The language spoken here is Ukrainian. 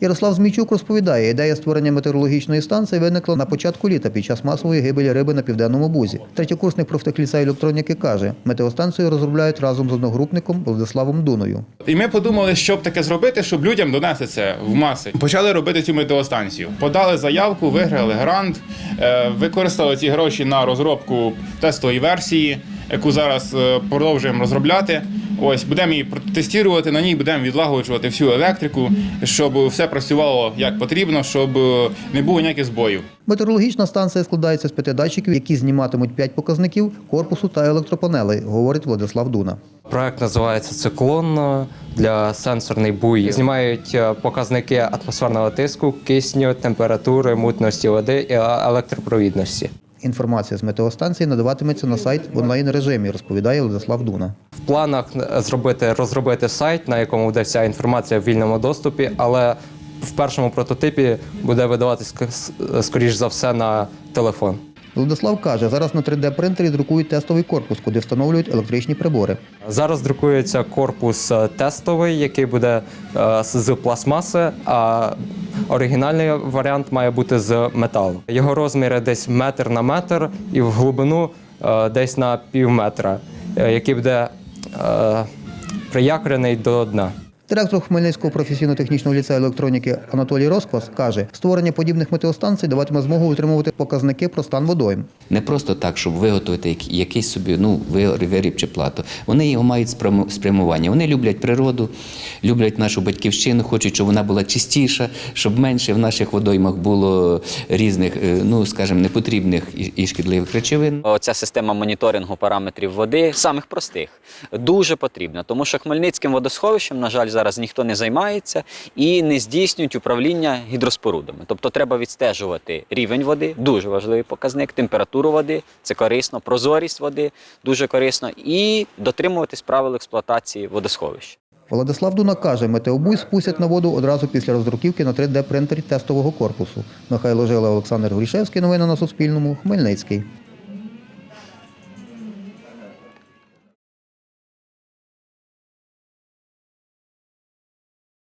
Ярослав Змійчук розповідає, ідея створення метеорологічної станції виникла на початку літа під час масової гибелі риби на південному бузі. Третєкурсник профтехліцею електроніки каже, метеостанцію розробляють разом з одногрупником Владиславом Дуною. І ми подумали, що б таке зробити, щоб людям донести це в маси. Почали робити цю метеостанцію. Подали заявку, виграли грант, е, використали ці гроші на розробку тестової версії, яку зараз е, продовжуємо розробляти. Ось будемо її тестувати, на ній будемо відлагоджувати всю електрику, щоб все працювало як потрібно, щоб е, не було ніяких збоїв. Метеорологічна станція складається з п'яти датчиків, які зніматимуть п'ять показників корпусу та електропанелей, говорить Владислав Дуна. Проект називається Циклон для сенсорний буй. Знімають е, показники атмосферного тиску, кисню, температури, мутності води і е, електропровідності. Інформація з метеостанції надаватиметься на сайт в онлайн режимі, розповідає Владислав Дуна. В планах зробити розробити сайт, на якому буде вся інформація в вільному доступі, але в першому прототипі буде видаватись скоріш за все на телефон. Владислав каже, зараз на 3D-принтері друкують тестовий корпус, куди встановлюють електричні прибори. Зараз друкується корпус е, тестовий, який буде е, з з пластмаси, а оригінальний варіант має бути з металу. Його розміри десь метр на метр і в глибину е, десь на пів метра, е, який буде приякорений приякрений до дна. Директор Хмельницького професійно-технічного ліцею електроніки Анатолій Росквас каже, створення подібних метеостанцій даватиме змогу отримувати показники про стан водойм. Не просто так, щоб виготовити якийсь собі ну, виріб чи плату. Вони його мають спрямування. Вони люблять природу, люблять нашу батьківщину, хочуть, щоб вона була чистіша, щоб менше в наших водоймах було різних, е, ну скажімо, непотрібних і- і шкідливих речовин. Оця система моніторингу параметрів води самих простих дуже потрібна, тому що Хмельницьким водосховищем, на жаль, зараз ніхто не займається і не здійснюють управління гідроспорудами. Тобто треба відстежувати рівень води, дуже важливий показник, температуру води, це корисно, прозорість води, дуже корисно, і дотримуватись правил експлуатації водосховища. Владислав Дуна каже, метеобуй спустять на воду одразу після роздруківки на 3D-принтері тестового корпусу. Михайло Жила, Олександр Горішевський. Новини на Суспільному. Хмельницький.